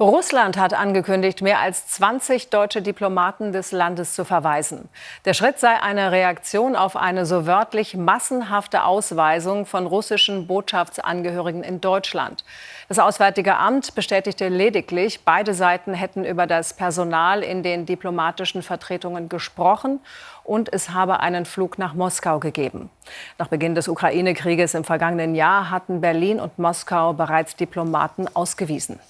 Russland hat angekündigt, mehr als 20 deutsche Diplomaten des Landes zu verweisen. Der Schritt sei eine Reaktion auf eine so wörtlich massenhafte Ausweisung von russischen Botschaftsangehörigen in Deutschland. Das Auswärtige Amt bestätigte lediglich, beide Seiten hätten über das Personal in den diplomatischen Vertretungen gesprochen und es habe einen Flug nach Moskau gegeben. Nach Beginn des Ukraine-Krieges im vergangenen Jahr hatten Berlin und Moskau bereits Diplomaten ausgewiesen.